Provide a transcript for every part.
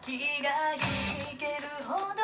気が引けるほど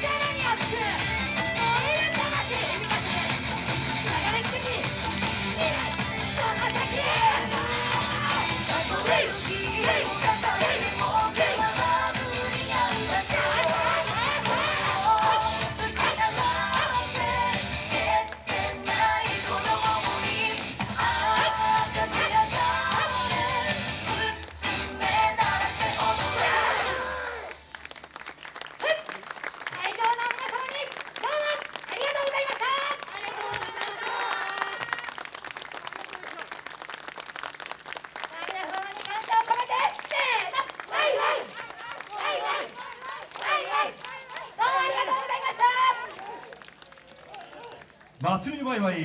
さらに熱く祭りバイバイ